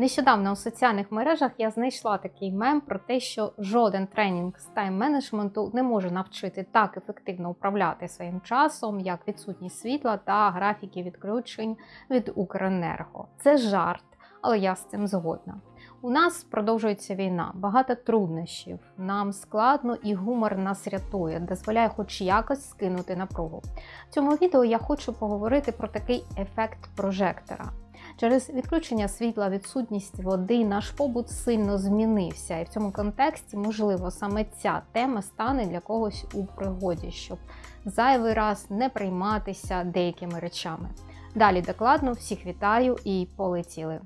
Нещодавно у соціальних мережах я знайшла такий мем про те, що жоден тренінг з тайм-менеджменту не може навчити так ефективно управляти своїм часом, як відсутність світла та графіки відключень від Укренерго. Це жарт, але я з цим згодна. У нас продовжується війна, багато труднощів. Нам складно і гумор нас рятує, дозволяє хоч якось скинути напругу. В цьому відео я хочу поговорити про такий ефект прожектора. Через відключення світла, відсутність води, наш побут сильно змінився, і в цьому контексті, можливо, саме ця тема стане для когось у пригоді, щоб зайвий раз не прийматися деякими речами. Далі докладно всіх вітаю і полетіли.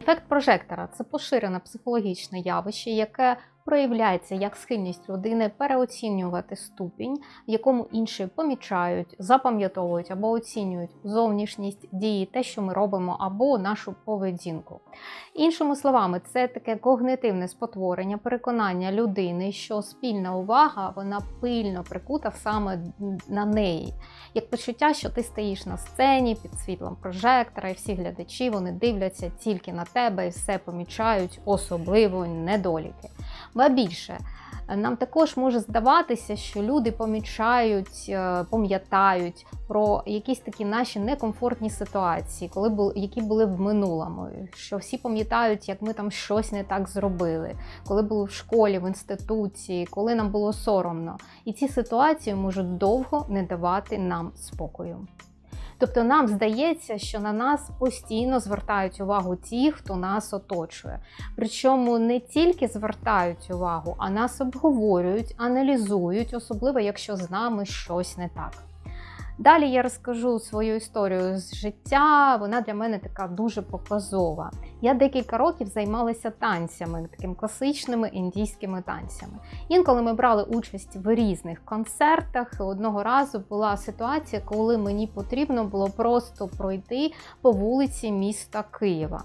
Ефект прожектора це поширене психологічне явище, яке проявляється як схильність людини переоцінювати ступінь, в якому інші помічають, запам'ятовують або оцінюють зовнішність дії, те, що ми робимо, або нашу поведінку. Іншими словами, це таке когнитивне спотворення, переконання людини, що спільна увага вона пильно прикута саме на неї, як почуття, що ти стоїш на сцені під світлом прожектора, і всі глядачі вони дивляться тільки на тебе і все помічають, особливо недоліки. Ба більше, нам також може здаватися, що люди помічають, е, пам'ятають про якісь такі наші некомфортні ситуації, коли були, які були в минулому. Що всі пам'ятають, як ми там щось не так зробили, коли були в школі, в інституції, коли нам було соромно. І ці ситуації можуть довго не давати нам спокою. Тобто нам здається, що на нас постійно звертають увагу ті, хто нас оточує. Причому не тільки звертають увагу, а нас обговорюють, аналізують, особливо якщо з нами щось не так. Далі я розкажу свою історію з життя. Вона для мене така дуже показова. Я декілька років займалася танцями, такими класичними індійськими танцями. Інколи ми брали участь в різних концертах. Одного разу була ситуація, коли мені потрібно було просто пройти по вулиці міста Києва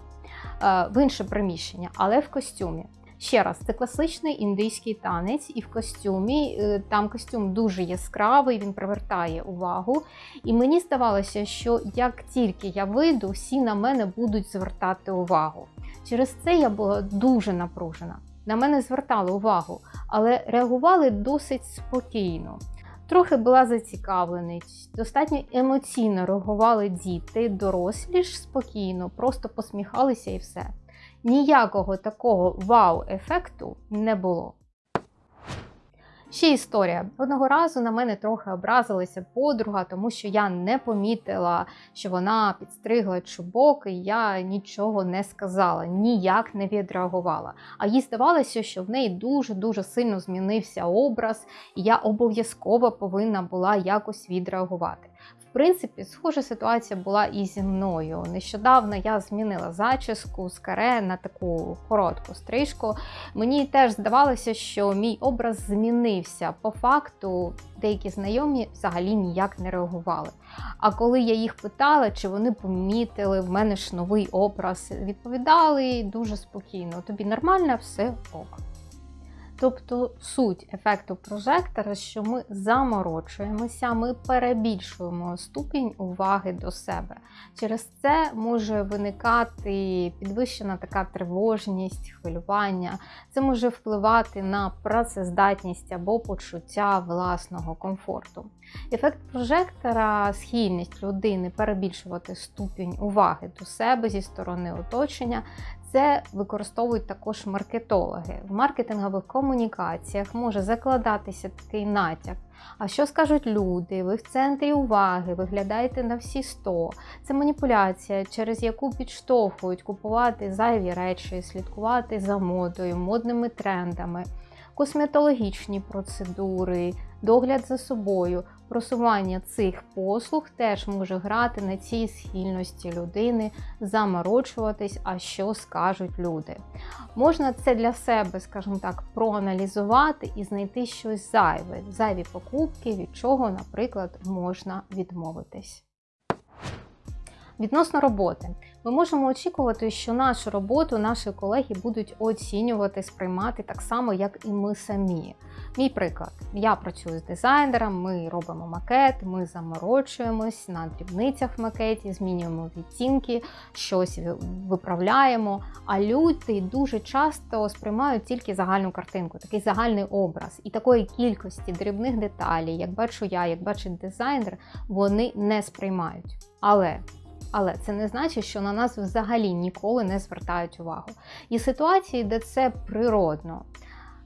е, в інше приміщення, але в костюмі. Ще раз, це класичний індийський танець, і в костюмі е, там костюм дуже яскравий, він привертає увагу. І мені здавалося, що як тільки я вийду, всі на мене будуть звертати увагу. Через це я була дуже напружена. На мене звертали увагу, але реагували досить спокійно. Трохи була зацікавленість, достатньо емоційно реагували діти, дорослі ж спокійно, просто посміхалися і все ніякого такого вау-ефекту не було. Ще історія. Одного разу на мене трохи образилася подруга, тому що я не помітила, що вона підстригла чубок, і я нічого не сказала, ніяк не відреагувала. А їй здавалося, що в неї дуже-дуже сильно змінився образ, і я обов'язково повинна була якось відреагувати принципі, схожа ситуація була і зі мною. Нещодавно я змінила зачіску з каре на таку коротку стрижку. Мені теж здавалося, що мій образ змінився. По факту, деякі знайомі взагалі ніяк не реагували. А коли я їх питала, чи вони помітили в мене ж новий образ, відповідали дуже спокійно: тобі нормально, все ок. Тобто суть ефекту прожектора, що ми заморочуємося, ми перебільшуємо ступінь уваги до себе. Через це може виникати підвищена така тривожність, хвилювання. Це може впливати на працездатність або почуття власного комфорту. Ефект прожектора, схильність людини перебільшувати ступінь уваги до себе зі сторони оточення, це використовують також маркетологи. В маркетингових комунікаціях може закладатися такий натяк. А що скажуть люди? Ви в центрі уваги, виглядаєте на всі 100. Це маніпуляція, через яку підштовхують купувати зайві речі, слідкувати за модою, модними трендами косметологічні процедури, догляд за собою, просування цих послуг теж може грати на цій схильності людини, заморочуватись, а що скажуть люди. Можна це для себе, скажімо так, проаналізувати і знайти щось зайве, зайві покупки, від чого, наприклад, можна відмовитись. Відносно роботи, ми можемо очікувати, що нашу роботу наші колеги будуть оцінювати, сприймати так само, як і ми самі. Мій приклад: я працюю з дизайнером, ми робимо макет, ми заморочуємось на дрібницях в макеті, змінюємо відтінки, щось виправляємо. А люди дуже часто сприймають тільки загальну картинку, такий загальний образ. І такої кількості дрібних деталей, як бачу я, як бачить дизайнер, вони не сприймають. Але але це не значить, що на нас взагалі ніколи не звертають увагу. І ситуації, де це природно.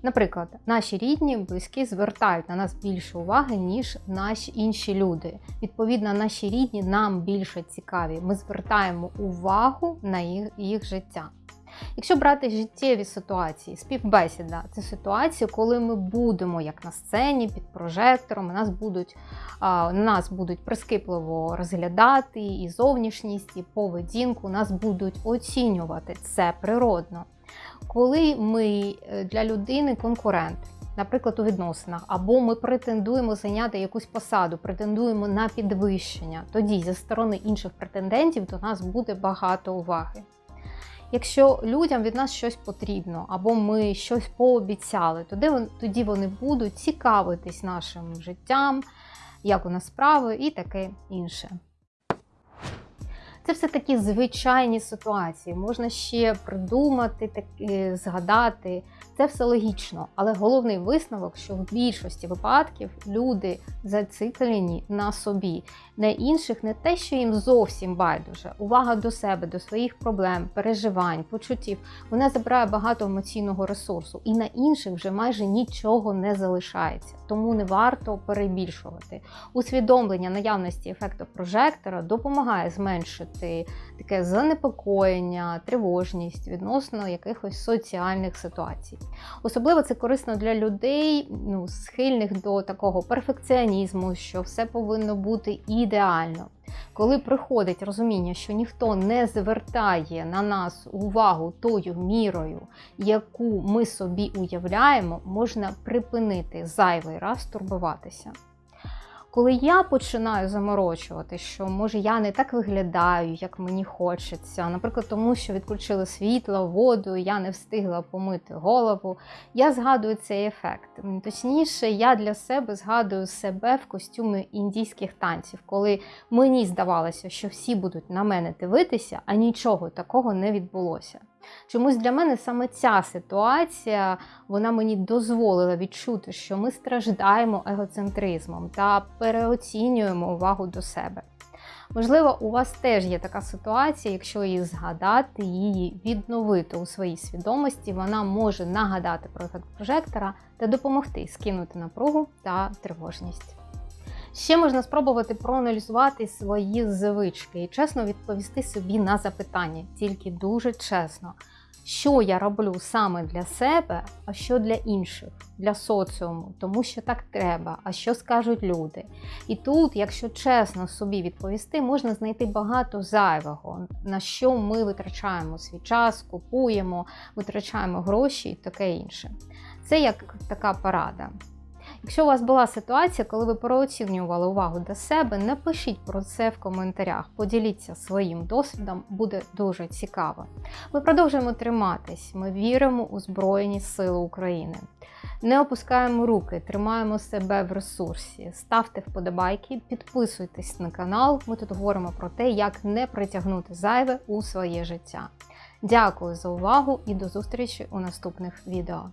Наприклад, наші рідні, близькі звертають на нас більше уваги, ніж наші інші люди. Відповідно, наші рідні нам більше цікаві. Ми звертаємо увагу на їх, їх життя. Якщо брати життєві ситуації, співбесіда це ситуація, коли ми будемо як на сцені під прожектором, нас будуть, нас будуть прискіпливо розглядати і зовнішність, і поведінку, нас будуть оцінювати це природно. Коли ми е, для людини конкурент, наприклад, у відносинах, або ми претендуємо зайняти якусь посаду, претендуємо на підвищення, тоді зі сторони інших претендентів до нас буде багато уваги. Якщо людям від нас щось потрібно, або ми щось пообіцяли, тоді вони будуть цікавитись нашим життям, як у нас справи і таке інше. Це все такі звичайні ситуації. Можна ще придумати, таки, згадати. Це все логічно, але головний висновок, що в більшості випадків люди зациклені на собі, на інших не те, що їм зовсім байдуже. Увага до себе, до своїх проблем, переживань, почуттів. Вона забирає багато емоційного ресурсу, і на інших вже майже нічого не залишається. Тому не варто перебільшувати. Усвідомлення наявності ефекту прожектора допомагає зменшити таке занепокоєння, тривожність відносно якихось соціальних ситуацій. Особливо це корисно для людей, ну, схильних до такого перфекціонізму, що все повинно бути ідеально. Коли приходить розуміння, що ніхто не звертає на нас увагу тою мірою, яку ми собі уявляємо, можна припинити зайвий раз турбуватися. Коли я починаю заморочувати, що може я не так виглядаю, як мені хочеться, наприклад, тому що відключили світло, воду, я не встигла помити голову, я згадую цей ефект. Точніше, я для себе згадую себе в костюмі індійських танців, коли мені здавалося, що всі будуть на мене дивитися, а нічого такого не відбулося. Чомусь для мене саме ця ситуація вона мені дозволила відчути, що ми страждаємо егоцентризмом та переоцінюємо увагу до себе. Можливо, у вас теж є така ситуація, якщо її згадати, її відновити у своїй свідомості, вона може нагадати про прожектора та допомогти скинути напругу та тривожність. Ще можна спробувати проаналізувати свої звички і чесно відповісти собі на запитання, тільки дуже чесно, що я роблю саме для себе, а що для інших, для соціуму, тому що так треба, а що скажуть люди. І тут, якщо чесно собі відповісти, можна знайти багато зайвого, на що ми витрачаємо свій час, купуємо, витрачаємо гроші і таке інше. Це як така порада. Якщо у вас була ситуація, коли ви переоцінювали увагу до себе, напишіть про це в коментарях, поділіться своїм досвідом, буде дуже цікаво. Ми продовжуємо триматись, ми віримо у Збройні Сили України. Не опускаємо руки, тримаємо себе в ресурсі, ставте вподобайки, підписуйтесь на канал. Ми тут говоримо про те, як не притягнути зайве у своє життя. Дякую за увагу і до зустрічі у наступних відео.